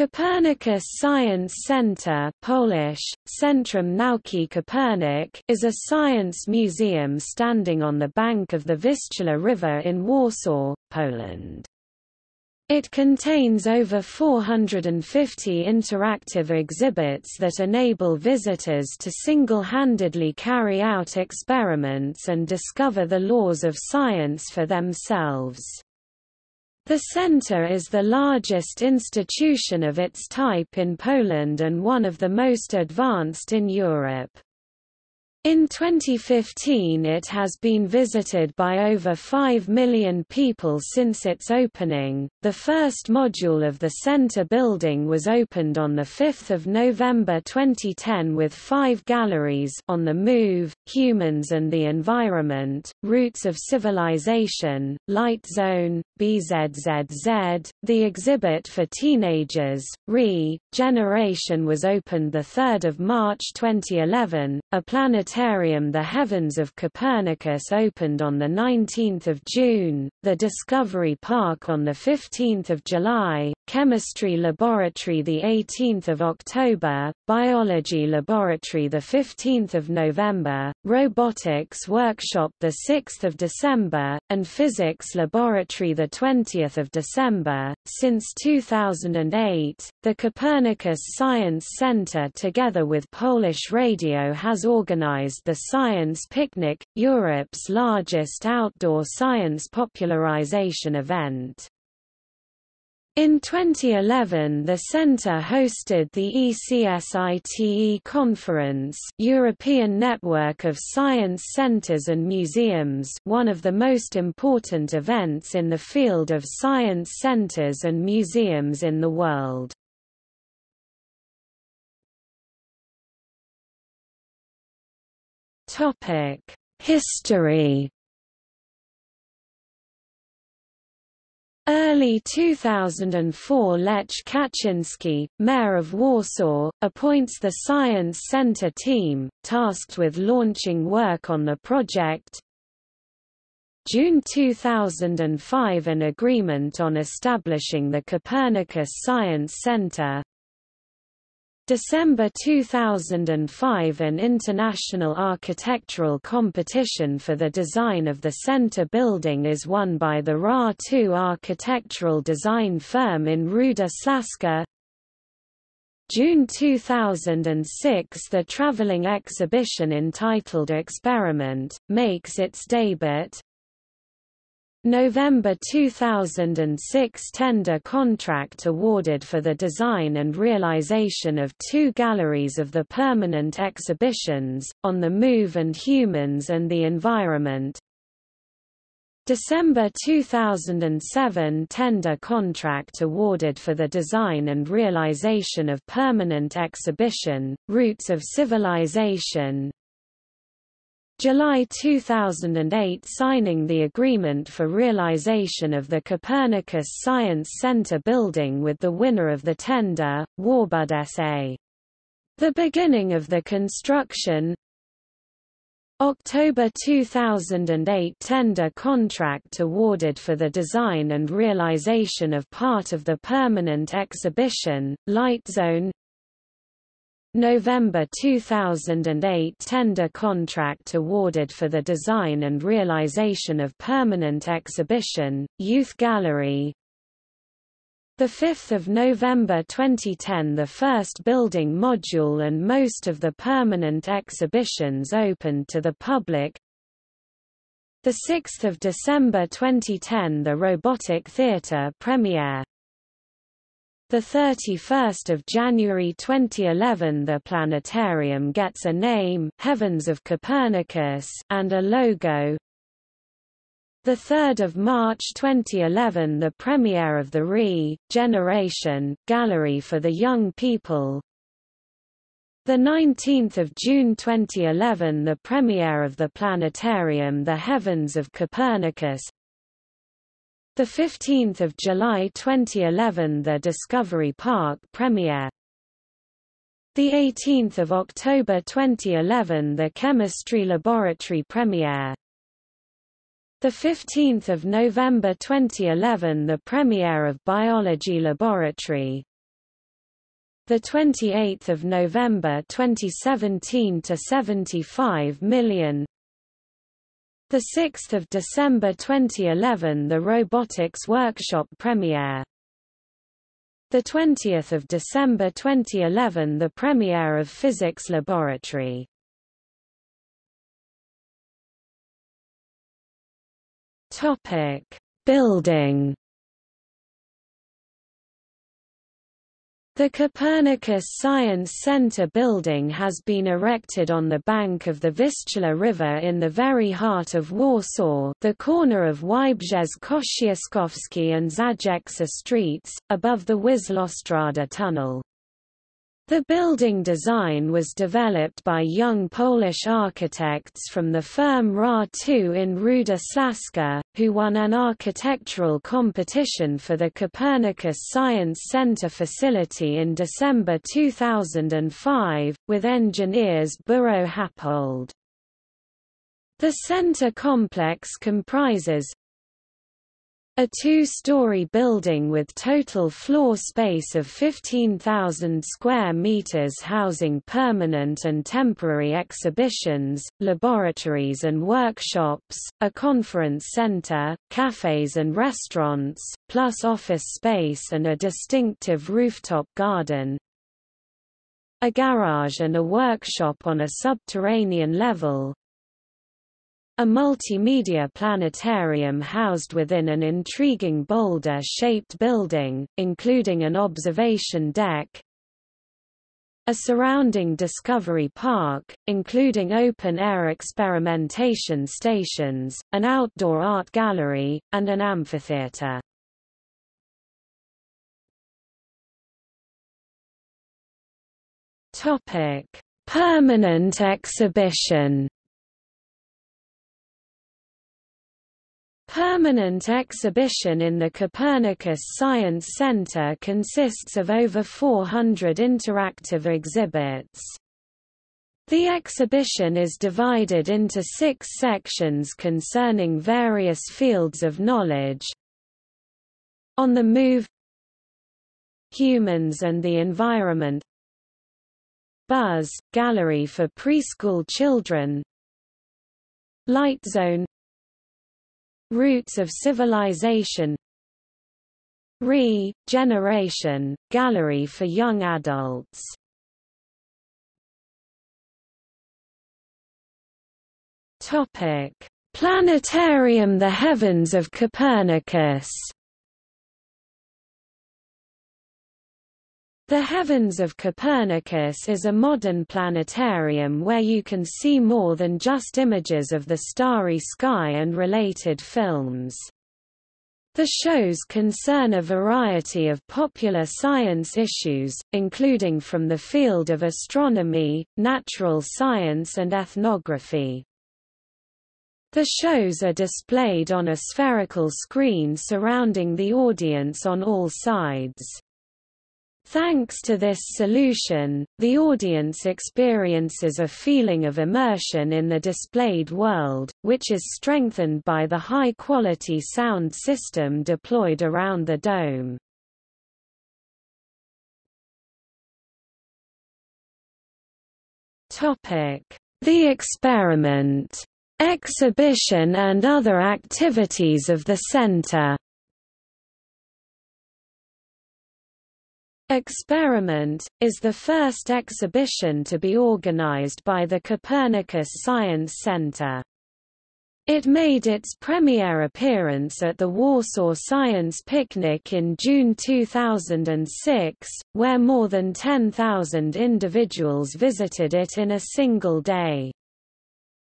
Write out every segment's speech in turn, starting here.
Copernicus Science Center Polish, Centrum Nauki Kopernik is a science museum standing on the bank of the Vistula River in Warsaw, Poland. It contains over 450 interactive exhibits that enable visitors to single-handedly carry out experiments and discover the laws of science for themselves. The center is the largest institution of its type in Poland and one of the most advanced in Europe. In 2015 it has been visited by over 5 million people since its opening. The first module of the center building was opened on 5 November 2010 with five galleries On the Move, Humans and the Environment, Roots of Civilization, Light Zone, BZZZ, the exhibit for teenagers, RE, Generation was opened 3 March 2011, a planet planetarium The Heavens of Copernicus opened on 19 June, the Discovery Park on 15 July, Chemistry Laboratory 18 October, Biology Laboratory 15 November, Robotics Workshop 6 December, and Physics Laboratory 20 December. Since 2008, the Copernicus Science Center together with Polish Radio has organized the Science Picnic, Europe's largest outdoor science popularization event. In 2011 the centre hosted the ECSITE Conference European Network of Science Centres and Museums one of the most important events in the field of science centres and museums in the world. Topic: History. Early 2004 Lech Kaczynski, mayor of Warsaw, appoints the Science Center team, tasked with launching work on the project. June 2005 An agreement on establishing the Copernicus Science Center December 2005 An international architectural competition for the design of the center building is won by the RA2 architectural design firm in Ruda Śląska. June 2006 The traveling exhibition entitled Experiment, makes its debut. November 2006 tender contract awarded for the design and realization of two galleries of the permanent exhibitions, On the Move and Humans and the Environment. December 2007 tender contract awarded for the design and realization of permanent exhibition, Roots of Civilization, July 2008 signing the agreement for realization of the Copernicus Science Center building with the winner of the tender, Warbud SA. The beginning of the construction October 2008 tender contract awarded for the design and realization of part of the permanent exhibition, Light Zone November 2008 tender contract awarded for the design and realization of permanent exhibition, Youth Gallery. 5 November 2010 the first building module and most of the permanent exhibitions opened to the public. 6 December 2010 the Robotic Theatre premiere 31st of January 2011 the planetarium gets a name Heavens of Copernicus and a logo. The 3rd of March 2011 the premiere of the RE Generation Gallery for the Young People. The 19th of June 2011 the premiere of the planetarium The Heavens of Copernicus 15th of July 2011 the Discovery Park premiere. The 18th of October 2011 the Chemistry Laboratory premiere. The 15th of November 2011 the premiere of Biology Laboratory. the 28th of November 2017 to 75 million. The 6th of December 2011 the Robotics Workshop premiere. The 20th of December 2011 the premiere of Physics Laboratory. Topic: Building The Copernicus Science Center building has been erected on the bank of the Vistula River in the very heart of Warsaw the corner of Wybrzeże Kościuszkowskie and Zajęcza streets, above the Wisłostrada tunnel. The building design was developed by young Polish architects from the firm Ra2 in Ruda Śląska, who won an architectural competition for the Copernicus Science Center facility in December 2005, with engineers Buro Happold. The center complex comprises a two-story building with total floor space of 15,000 square meters housing permanent and temporary exhibitions, laboratories and workshops, a conference center, cafes and restaurants, plus office space and a distinctive rooftop garden, a garage and a workshop on a subterranean level, a multimedia planetarium housed within an intriguing boulder-shaped building, including an observation deck, a surrounding Discovery Park, including open-air experimentation stations, an outdoor art gallery, and an amphitheater. Permanent exhibition Permanent exhibition in the Copernicus Science Center consists of over 400 interactive exhibits. The exhibition is divided into six sections concerning various fields of knowledge. On the Move Humans and the Environment Buzz, Gallery for Preschool Children Light Zone Roots of Civilization. Re-Generation, Gallery for Young Adults. Planetarium The Heavens of Copernicus The Heavens of Copernicus is a modern planetarium where you can see more than just images of the starry sky and related films. The shows concern a variety of popular science issues, including from the field of astronomy, natural science and ethnography. The shows are displayed on a spherical screen surrounding the audience on all sides. Thanks to this solution, the audience experiences a feeling of immersion in the displayed world, which is strengthened by the high-quality sound system deployed around the dome. The experiment, exhibition and other activities of the center Experiment, is the first exhibition to be organized by the Copernicus Science Center. It made its premiere appearance at the Warsaw Science Picnic in June 2006, where more than 10,000 individuals visited it in a single day.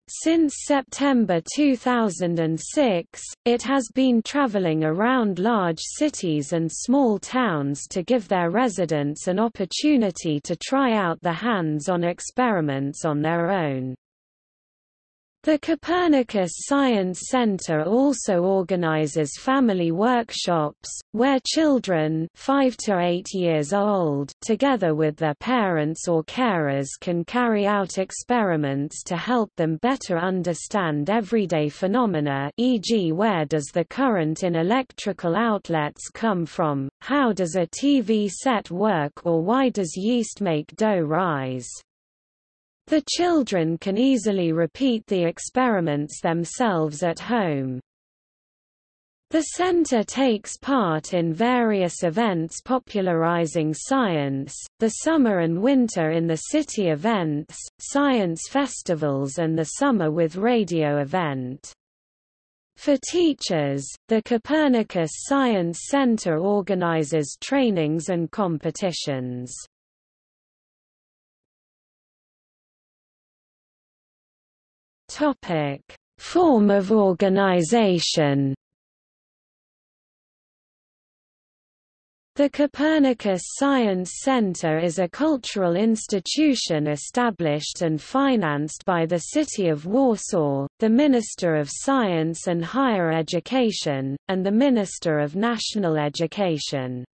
Since September 2006, it has been traveling around large cities and small towns to give their residents an opportunity to try out the hands-on experiments on their own. The Copernicus Science Center also organizes family workshops, where children 5 to 8 years old together with their parents or carers can carry out experiments to help them better understand everyday phenomena e.g. where does the current in electrical outlets come from, how does a TV set work or why does yeast make dough rise. The children can easily repeat the experiments themselves at home. The center takes part in various events popularizing science, the summer and winter in the city events, science festivals and the summer with radio event. For teachers, the Copernicus Science Center organizes trainings and competitions. Topic: Form of organization. The Copernicus Science Center is a cultural institution established and financed by the City of Warsaw, the Minister of Science and Higher Education, and the Minister of National Education.